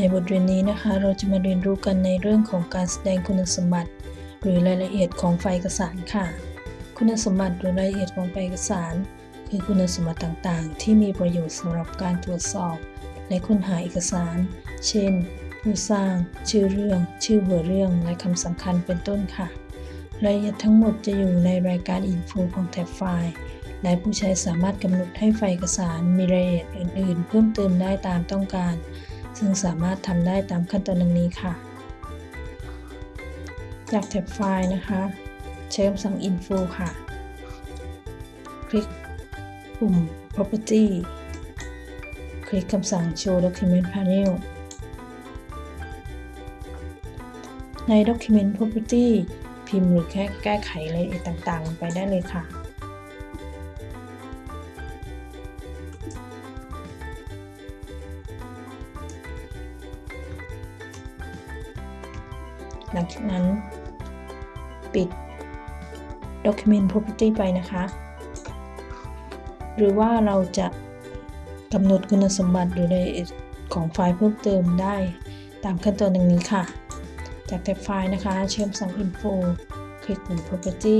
ในบทเรียนนี้นะคะเราจะมาเรียนรู้กันในเรื่องของการแสดงคุณสมบัติ หรือรายละเอียดของไฟล์เอกสารค่ะ คุณสมบัติหรือรายละเอียดของไฟล์เอกสาร คือคุณสมบัติต่างๆ ที่มีประโยชน์สำหรับการตรวจสอบ และค้นหาเอกสาร เช่น ผู้สร้าง ชื่อเรื่อง ชื่อหัวเรื่องและคำสำคัญเป็นต้นค่ะ รายละเอียดทั้งหมดจะอยู่ในรายการ Info ของแท็บไฟล์และผู้ใช้สามารถกำหนดให้ไฟล์เอกสารมีรายละเอียดอื่น ๆ เพิ่มเติมได้ตามต้องการ ซึ่งสามารถทำได้ตามขั้นตอนดังนี้ค่ะ จากแท็บไฟล์นะคะ ใช้คำสั่ง info ค่ะ คลิกปุ่ม property คลิกคำสั่ง show document panel ใน document property พิมพ์หรือแค่แก้ไขรายละเอียดต่างๆ ลงไปได้เลยค่ะ หลังจากนั้น ปิด Document Property ไปนะคะ หรือว่าเราจะกำหนดคุณสมบัติหรือรายเอียดของไฟล์เพิ่มเติมได้ตามขั้นตอนดังนี้ค่ะ จากแท็บไฟล์นะคะ เชื่อมสั่ง Info คลิกปุ่ม Property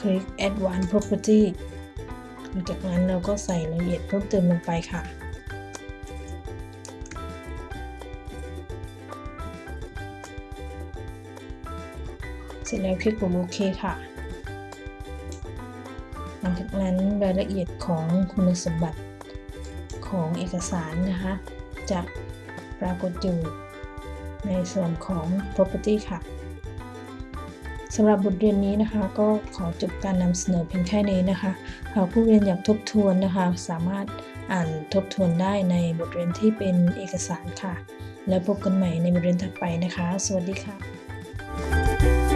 คลิก Advanced Property หลังจากนั้นเราก็ใส่รายละเอียดเพิ่มเติมลงไปค่ะ เสร็จแล้วคลิกปุ่มโอเคค่ะ หลังจากนั้นรายละเอียดของคุณสมบัติของเอกสารนะคะ จะปรากฏอยู่ในส่วนของ property ค่ะสำหรับบทเรียนนี้นะคะ ก็ขอจบการนำเสนอเพียงแค่นี้นะคะหากผู้เรียนอยากทบทวนนะคะ สามารถอ่านทบทวนได้ในบทเรียนที่เป็นเอกสารค่ะ แล้วพบกันใหม่ในบทเรียนถัดไปนะคะ สวัสดีค่ะ